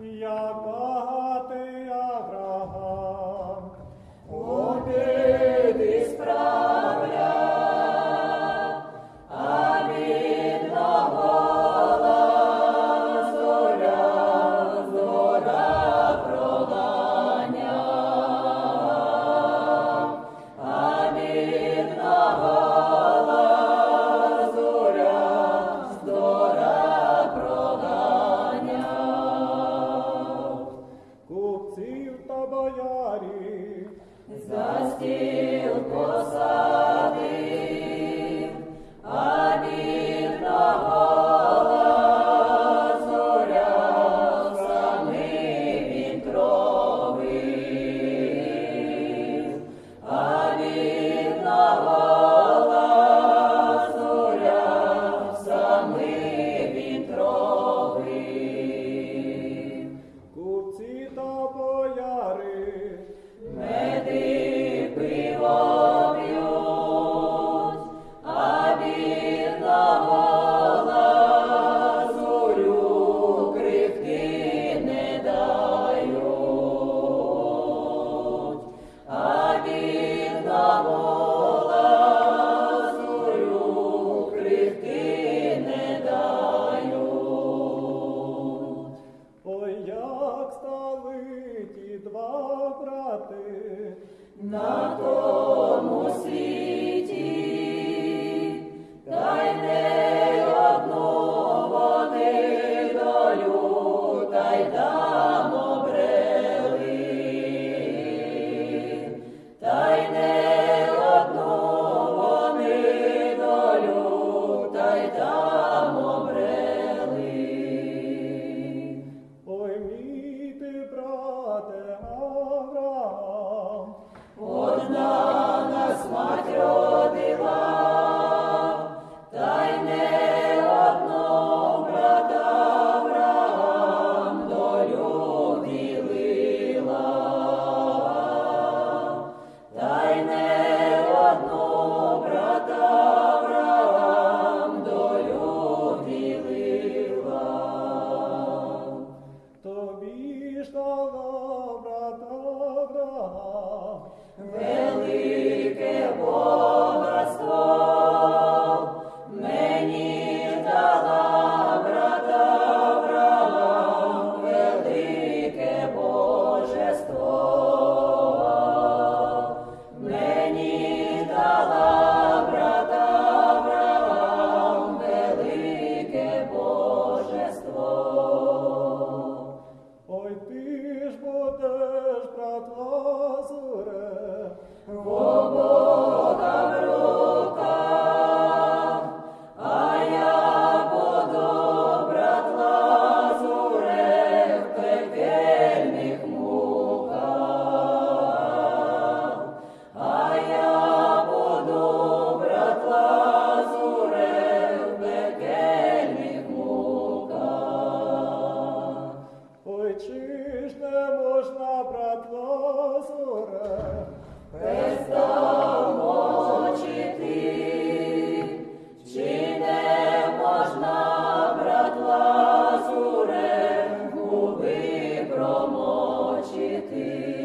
Jakob. Gospel. на то. it is.